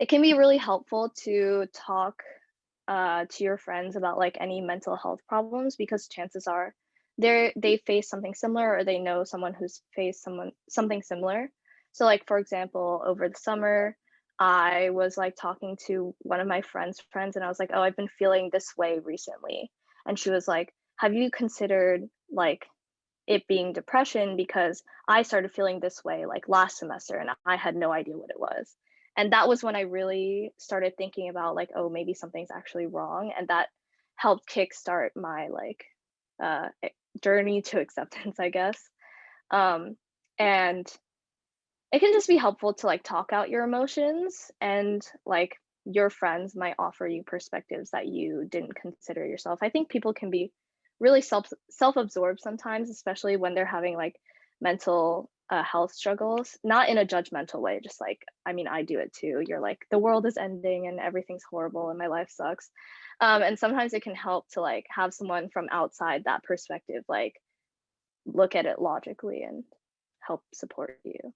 It can be really helpful to talk, uh, to your friends about, like, any mental health problems because chances are they're they face something similar or they know someone who's faced someone something similar. So, like, for example, over the summer, I was, like, talking to one of my friend's friends, and I was like, "Oh, I've been feeling this way recently." And she was like, "Have you considered, like, it being depression because I started feeling this way, like, last semester, and I had no idea what it was." And that was when I really started thinking about, like, "Oh, maybe something's actually wrong," and that helped kickstart my, like, uh, eh, journey to acceptance, I guess. Um, and it can just be helpful to, like, talk out your emotions and, like, your friends might offer you perspectives that you didn't consider yourself. I think people can be really self self-absorbed sometimes, especially when they're having, like, mental, uh, health struggles, not in a judgmental way, just like, I mean, I do it too. You're like, "The world is ending and everything's horrible and my life sucks." Um, and sometimes it can help to, like, have someone from outside that perspective, like, look at it logically and help support you.